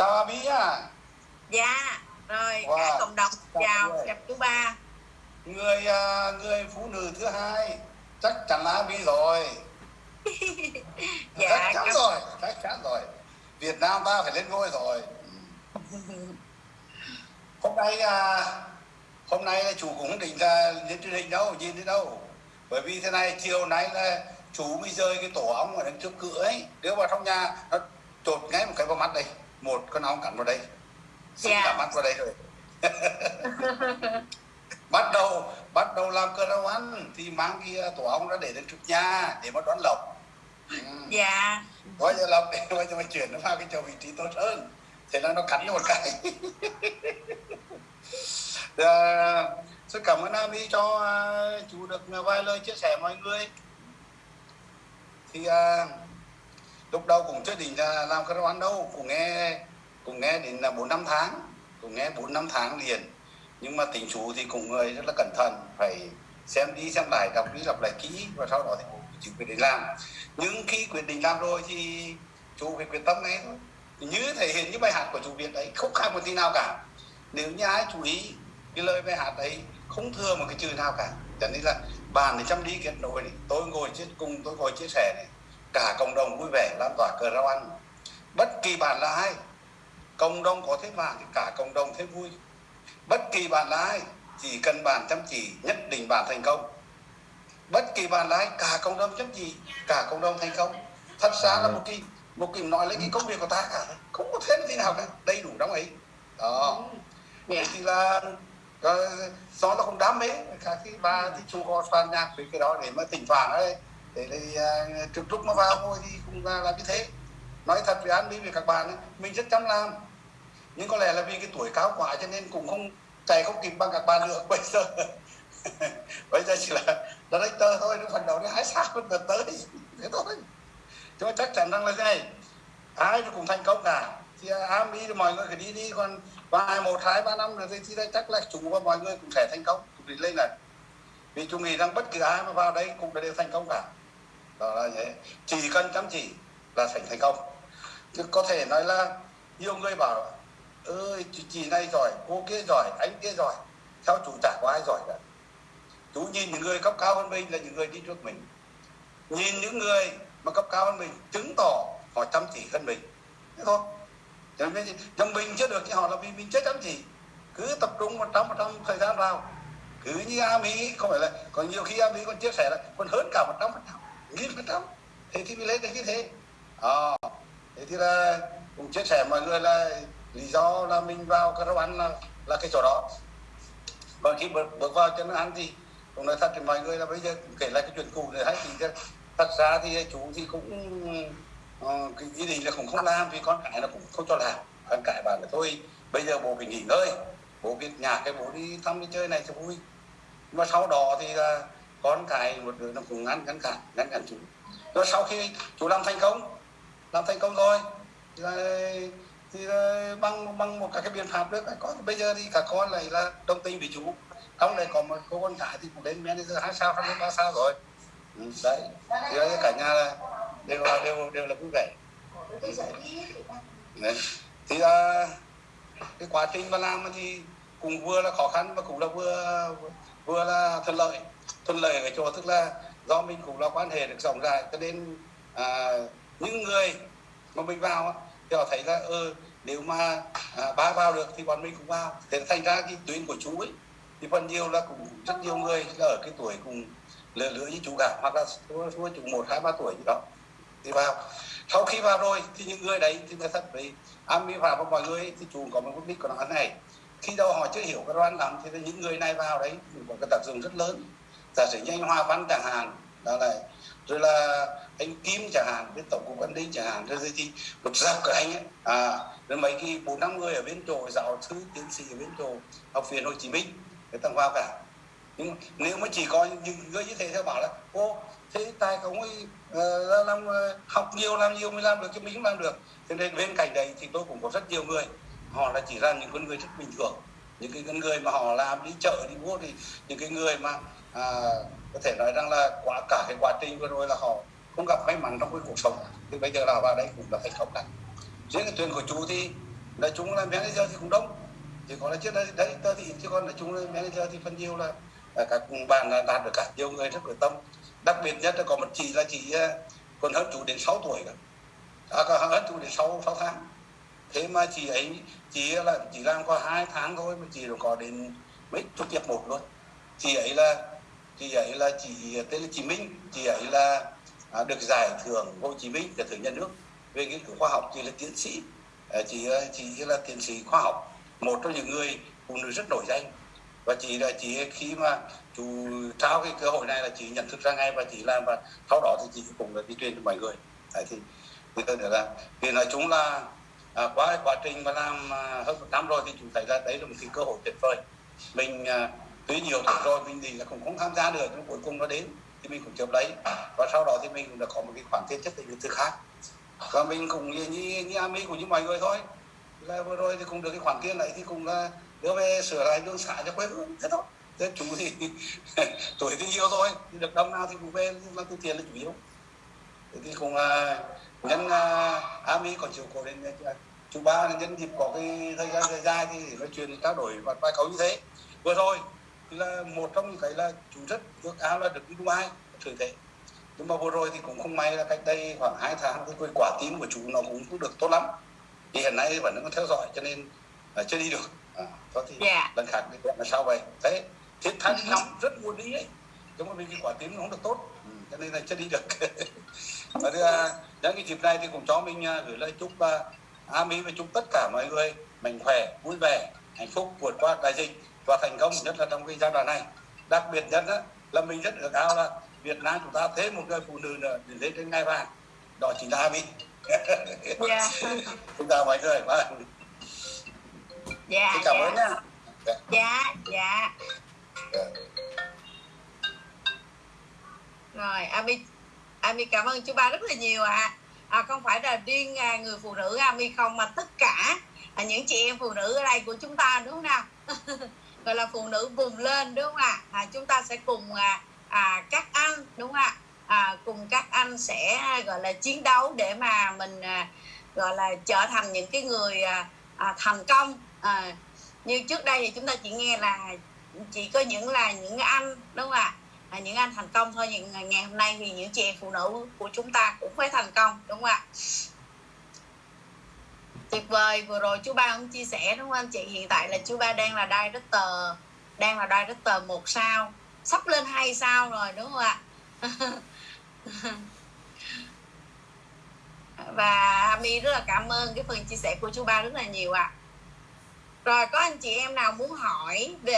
chào Abi nhá dạ rồi Wow. cả cộng đồng Chào gặp chú ba. Người à, người phụ nữ thứ hai chắc chắn là Abi rồi. Dạ chắc chắn cảm- rồi chắc chắn rồi. Việt Nam ta phải lên ngôi rồi. Hôm nay à, hôm nay là chủ cũng định là lên truyền hình đâu nhìn đi đâu. Bởi vì thế này chiều nay là chú mới rơi cái tổ ong ở đằng trước cửa ấy. Đưa vào trong nhà nó chột ngay một cái vào mắt đây một con ong cắn vào đây. Xứng Dạ. cả mắt vào đây rồi. Bắt đầu bắt đầu làm cờ rau ăn. Thì mang cái à, tổ ong ra để lên trước nhà để mà đón lộc. Ừ. dạ. Bây giờ lộc để giờ mà chuyển nó vào cái chỗ vị trí tốt hơn thế là nó cắn cho một cái. À, rất cảm ơn Ami cho à, chú được vài lời chia sẻ mọi người. Thì à, lúc đầu cũng chưa định là làm cái ăn đâu, cũng nghe cũng nghe đến là bốn năm tháng, cũng nghe bốn năm tháng liền. Nhưng mà tỉnh chú thì cũng người rất là cẩn thận, phải xem đi xem lại, đọc đi đọc lại kỹ, và sau đó thì chú quyết định làm. Nhưng khi quyết định làm rồi thì chú phải quyết tâm ngay thôi. Như thể hiện như bài hát của chú Việt đấy không khác một tí nào cả. Nếu như ai chú ý cái lời bài hát đấy không thừa một cái chữ nào cả. Cho nên là bàn thì chăm đi kết nối này, tôi ngồi chia cùng, tôi ngồi chia sẻ này cả cộng đồng vui vẻ lan tỏa cờ rau ăn. Bất kỳ bạn là ai cộng đồng có thế vàng thì cả cộng đồng thế vui. Bất kỳ bạn là ai chỉ cần bạn chăm chỉ nhất định bạn thành công. Bất kỳ bạn là ai cả cộng đồng chăm chỉ cả cộng đồng thành công. Thật ra là một cái một cái nói lấy cái công việc của ta cả không có thêm gì nào cả đầy đủ trong ấy. Đó. Dạ thì là ờ, do nó không đam mê các cái bà thì chú có soạn nhạc với cái đó để mà thỉnh thoảng ấy để thì uh, trực lúc mà vào ngồi thì cũng là làm như thế. Nói thật với an với với các bạn ấy, mình rất chăm làm. Nhưng có lẽ là vì cái tuổi cao quá cho nên cũng không chạy không kịp bằng các bạn được bây giờ bây giờ chỉ là director thôi nó phần đầu nó hái sao nó tới. Thế thôi. Chứ mà chắc chắn rằng là thế này ai cũng thành công cả. Thì à, am đi thì mọi người phải đi đi còn vài một hai ba năm rồi thì, đây chắc là chúng và mọi người cũng sẽ thành công. Cũng đi lên này. Vì chúng nghĩ rằng bất cứ ai mà vào đây cũng đều thành công cả đó là thế chỉ cần chăm chỉ là thành thành công. Chứ có thể nói là nhiều người bảo ơi chị, chị này giỏi cô kia giỏi anh kia giỏi. Theo chủ chả có ai giỏi cả. Chú nhìn những người cấp cao hơn mình là những người đi trước mình. Nhìn những người mà cấp cao hơn mình chứng tỏ họ chăm chỉ hơn mình. Thế thôi. Cho trong mình chưa được thì họ là vì mình chưa chăm chỉ. Cứ tập trung một trăm một trăm thời gian vào. Cứ như a mỹ không phải là còn nhiều khi a mỹ còn chia sẻ là còn hơn cả một trăm phần trăm nghìn phần trăm thế thì mới lên được như thế? À, thế thì là cũng chia sẻ mọi người là lý do là mình vào cái ăn là, là cái chỗ đó. Còn khi bước, bước vào cho nó ăn thì cũng nói thật thì mọi người là bây giờ kể lại cái chuyện cũ này hay thì thật ra thì chú thì cũng uh, cái ý định là cũng không làm vì con cái nó cũng không cho làm. Con cái bảo là thôi bây giờ bố phải nghỉ ngơi bố biết nhà cái bố đi thăm đi chơi này cho vui. Mà sau đó thì là con cái một đứa nó cũng ngăn ngăn cản ngăn cản chú rồi sau khi chú làm thành công làm thành công rồi thì là, thì là bằng bằng một các cái biện pháp nữa các con bây giờ thì các con lại là đồng tình với chú. Trong này có một cô con gái thì cũng đến manager hai sao hai ba sao rồi. Ừ, đấy. Thì cả nhà là đều là đều đều là vui vẻ. Ừ. Đấy. thì là cái quá trình mà làm thì cũng vừa là khó khăn và cũng là vừa vừa là thuận lợi thuận lợi ở chỗ tức là do mình cũng là quan hệ được rộng rãi cho nên à, những người mà mình vào thì họ thấy là ừ, nếu mà à, ba vào được thì bọn mình cũng vào. Thế thành ra cái tuyến của chú ấy thì phần nhiều là cũng rất nhiều người là ở cái tuổi cùng lứa lứa với chú cả hoặc là thua thua chú một hai ba tuổi gì đó thì vào. Sau khi vào rồi thì những người đấy thì người thật với ami vi phạm và mọi người ấy, thì chú có một mục đích của nó này khi đâu họ chưa hiểu cái đoán lắm thì những người này vào đấy một cái tác dụng rất lớn. Giả sử như anh Hoa Văn chẳng hạn đó là rồi là anh Kim chẳng hạn bên tổng cục an ninh chẳng hạn rồi thì một dọc cả anh ấy à rồi mấy cái bốn năm người ở bên chỗ giáo sư tiến sĩ ở bên chỗ học viện Hồ Chí Minh người ta vào cả. Nhưng nếu mà chỉ có những người như thế theo bảo là ô thế tài không ấy uh, làm uh, học nhiều làm nhiều mới làm được chứ mình không làm được. Cho nên bên cạnh đấy thì tôi cũng có rất nhiều người họ là chỉ là những con người rất bình thường. Những cái con người mà họ làm đi chợ đi mua thì những cái người mà à, có thể nói rằng là quá cả cái quá trình vừa rồi là họ không gặp may mắn trong cái cuộc sống. Thì bây giờ là vào đây cũng là thành công cả riêng cái thuyền của chú thì nói chung là manager thì cũng đông. Chỉ có là trước đây đấy tớ thì chứ còn nói chung là manager thì phần nhiều là là các bạn là đạt được cả nhiều người rất quyết tâm đặc biệt nhất là có một chị là chị còn hơn chú đến 6 tuổi cả à, còn hơn chú đến 6, 6 à, tháng thế mà chị ấy chị là chỉ làm có hai tháng thôi mà chị đã có đến mấy chục tiệp một luôn. Chị ấy là chị ấy là chị tên là chị Minh chị ấy là à, được giải thưởng Hồ Chí Minh giải thưởng nhà nước về nghiên cứu khoa học. Chị là tiến sĩ à, chị chị là tiến sĩ khoa học một trong những người phụ nữ rất nổi danh. Và chị là chị khi mà chú trao cái cơ hội này là chị nhận thức ra ngay và chị làm và sau đó thì chị cũng là đi truyền cho mọi người. Đấy thì người ta nữa là thì nói chung là à, qua quá trình mà làm à, hơn một năm rồi thì chúng thấy là đấy là một cái cơ hội tuyệt vời. Mình à, tuy nhiều tuổi rồi mình thì là cũng không tham gia được nhưng cuối cùng nó đến thì mình cũng chụp lấy. Và sau đó thì mình cũng đã có một cái khoản tiền chất định từ khác. Và mình cũng như như, như Ami của những mọi người thôi. Là vừa rồi thì cũng được cái khoản tiền này thì cũng là đưa về sửa lại đường xã cho quê hương thế thôi. Thế chú thì tuổi thì nhiều thôi được đông nào thì cũng về làm từ tiền là chủ yếu thì cũng là nhân uh, Ami còn chịu cổ đến uh, chú ba là nhân dịp có cái thời gian dài dài thì nói chuyện trao đổi và vài câu như thế. Vừa rồi thì là một trong những cái là chú rất ước ao là được đi Dubai thử thế. Nhưng mà vừa rồi thì cũng không may là cách đây khoảng hai tháng cái quả tim của chú nó cũng được tốt lắm. Thì hiện nay vẫn đang theo dõi cho nên là chưa đi được. À, có thì Dạ. lần khác thì là sao vậy. Thế thiết thanh lắm rất muốn đi ấy. Nhưng mà vì cái quả tim nó không được tốt. ừ, cho nên là chưa đi được và thứ hai, nhân cái dịp này thì cũng cho mình à, gửi lời chúc uh, Ami và chúc tất cả mọi người mạnh khỏe vui vẻ hạnh phúc vượt qua đại dịch và thành công nhất là trong cái giai đoạn này đặc biệt nhất đó, là mình rất ước ao là Việt Nam chúng ta thêm một người phụ nữ nữa để lên trên ngai vàng đó chính là Ami Dạ. chúng ta mọi người Dạ. cảm dạ. ơn Dạ, dạ. Dạ. Rồi, Ami Ami cảm ơn chú ba rất là nhiều ạ. À. không phải là riêng à, người phụ nữ Ami không mà tất cả à, những chị em phụ nữ ở đây của chúng ta đúng không nào? Gọi là phụ nữ vùng lên đúng không ạ? À, chúng ta sẽ cùng à, à, các anh đúng không ạ? À, cùng các anh sẽ à, gọi là chiến đấu để mà mình à, gọi là trở thành những cái người à, à, thành công à, như trước đây thì chúng ta chỉ nghe là chỉ có những là những anh đúng không ạ à, những anh thành công thôi, những ngày- ngày hôm nay thì những chị em phụ nữ của chúng ta cũng phải thành công, đúng không ạ? Tuyệt vời, vừa rồi chú ba cũng chia sẻ, đúng không anh chị? Hiện tại là chú ba đang là director, đang là director một sao. Sắp lên hai sao rồi, đúng không ạ? Và Ami rất là cảm ơn cái phần chia sẻ của chú ba rất là nhiều ạ. Rồi, có anh chị em nào muốn hỏi về